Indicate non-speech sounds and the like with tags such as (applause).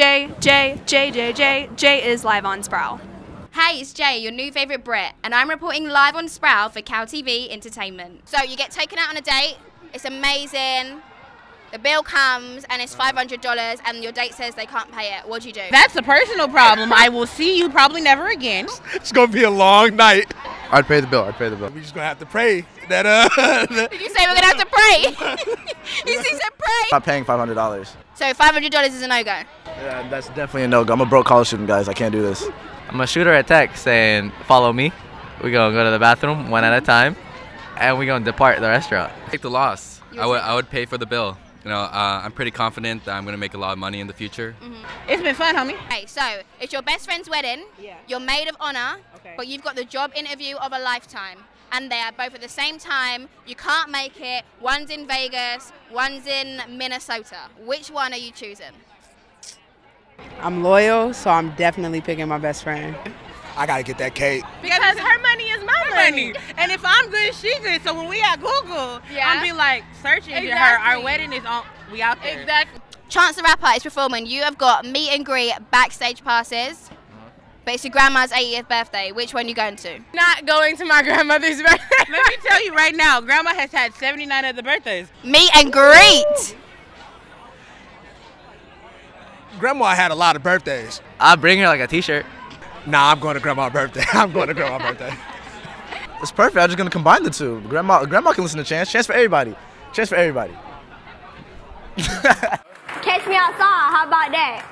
Jay, Jay, Jay, Jay, Jay. Jay is live on Sproul. Hey, it's Jay, your new favourite Brit, and I'm reporting live on Sproul for Cal TV Entertainment. So you get taken out on a date, it's amazing. The bill comes and it's $500 and your date says they can't pay it. What do you do? That's a personal problem. I will see you probably never again. It's gonna be a long night. I'd pay the bill. I'd pay the bill. We're just gonna have to pray that uh. (laughs) Did you say we're gonna have to pray? (laughs) (laughs) you said pray. Not paying five hundred dollars. So $500 is a no-go. Yeah, that's definitely a no go. I'm a broke college student, guys. I can't do this. I'm a shooter at tech saying, "Follow me." We're gonna go to the bathroom one at a time, and we're gonna depart the restaurant. Take the loss. I would would I would pay for the bill. You know, uh, I'm pretty confident that I'm gonna make a lot of money in the future. It's been fun, homie. Okay, so it's your best friend's wedding. Yeah. You're maid of honor, Okay. but you've got the job interview of a lifetime. And they are both at the same time. You can't make it. One's in Vegas, one's in Minnesota. Which one are you choosing? I'm loyal, so I'm definitely picking my best friend. I gotta get that cake. Because her money is my money. And if I'm good, she good. So when we at Google, Yeah. I'm be like searching for her. Our wedding is on. We out there. Exactly. Chance the Rapper is performing. You have got meet and greet backstage passes. But it's your grandma's 80th birthday. Which one are you going to? Not going to my grandmother's (laughs) birthday. Let me tell you right now, Grandma has had 79 other birthdays. Meet and greet. Grandma had a lot of birthdays. I'll bring her like a T-shirt. Nah, I'm going to grandma's birthday. (laughs) I'm going to grandma's birthday. (laughs) It's perfect. I'm just gonna combine the two. Grandma, grandma can listen to Chance. Chance for everybody. Chance for everybody. Catch me outside. How about that?